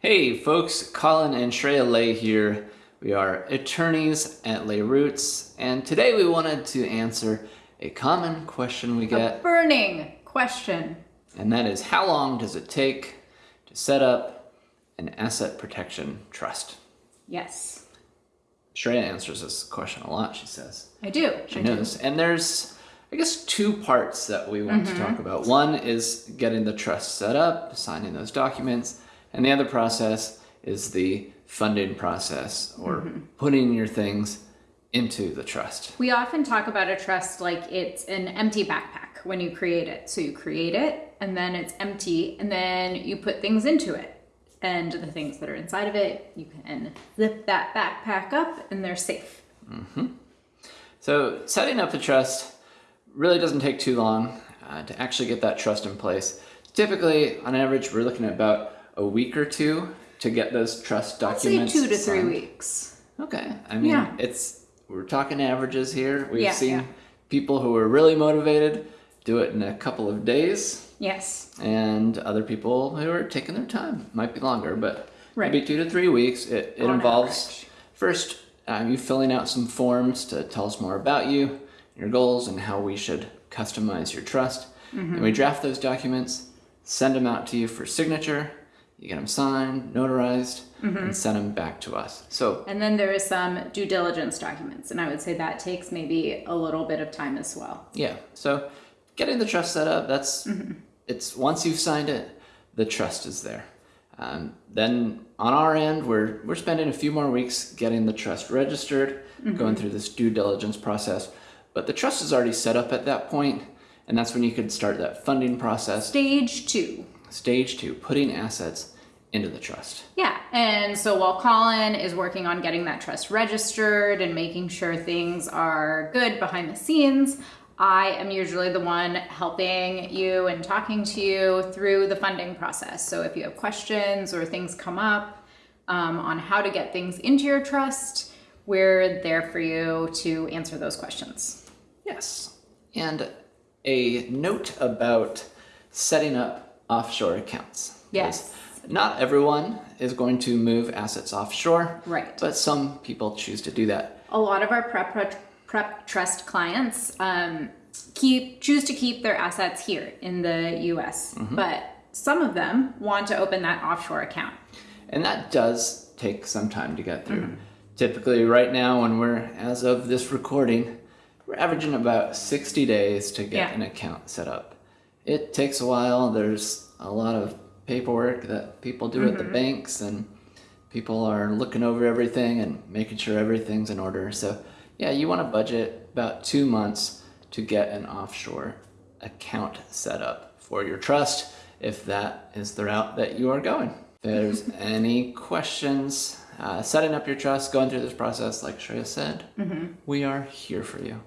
Hey folks, Colin and Shreya Lay here. We are attorneys at Lay Roots, and today we wanted to answer a common question we A get, burning question. and that is how long does it take to set up an asset protection trust? Yes, Shreya answers this question a lot, she says. I do. She I do. knows. And there's, I guess, two parts that we want Mm-hmm. to talk about. One is getting the trust set up, signing those documents, and the other process is the funding process or Mm-hmm. putting your things into the trust. We often talk about a trust like it's an empty backpack when you create it. So you create it and then it's empty and then you put things into it. And the things that are inside of it, you can zip that backpack up and they're safe. So setting up the trust really doesn't take too long uh, to actually get that trust in place. Typically, on average, we're looking at about a week or two to get those trust documents. I'd say two to three weeks. Okay. I mean, Yeah. it's we're talking averages here. We've Yeah, seen yeah. people who are really motivated do it in a couple of days, Yes. and other people who are taking their time. Might be longer, but Right. maybe two to three weeks. It, it On involves average. first um, you filling out some forms to tell us more about you, your goals, and how we should customize your trust. Mm-hmm. And we draft those documents, send them out to you for signature. You get them signed, notarized, Mm-hmm. and send them back to us. So And then there is some due diligence documents. And I would say that takes maybe a little bit of time as well. Yeah. So getting the trust set up, that's Mm-hmm. it's once you've signed it, the trust is there. Um, then on our end, we're we're spending a few more weeks getting the trust registered, Mm-hmm. going through this due diligence process. But the trust is already set up at that point, and that's when you could start that funding process. Stage two. Stage two, putting assets into the trust. Yeah, and so while Colin is working on getting that trust registered and making sure things are good behind the scenes, I am usually the one helping you and talking to you through the funding process. So if you have questions or things come up um, on how to get things into your trust, we're there for you to answer those questions. Yes. And a note about setting up offshore accounts. Yes. Not everyone is going to move assets offshore. Right. But some people choose to do that. a lot of our prep prep trust clients um, keep choose to keep their assets here in the U.S., but some of them want to open that offshore account. And that does take some time to get through. Typically, right now, when we're, as of this recording, we're averaging about 60 days to get Yeah. an account set up. It takes a while. There's a lot of paperwork that people do at the banks, and people are looking over everything and making sure everything's in order. So, yeah, you want to budget about two months to get an offshore account set up for your trust if that is the route that you are going. If there's any questions, uh, setting up your trust, going through this process, like Shreya said, we are here for you.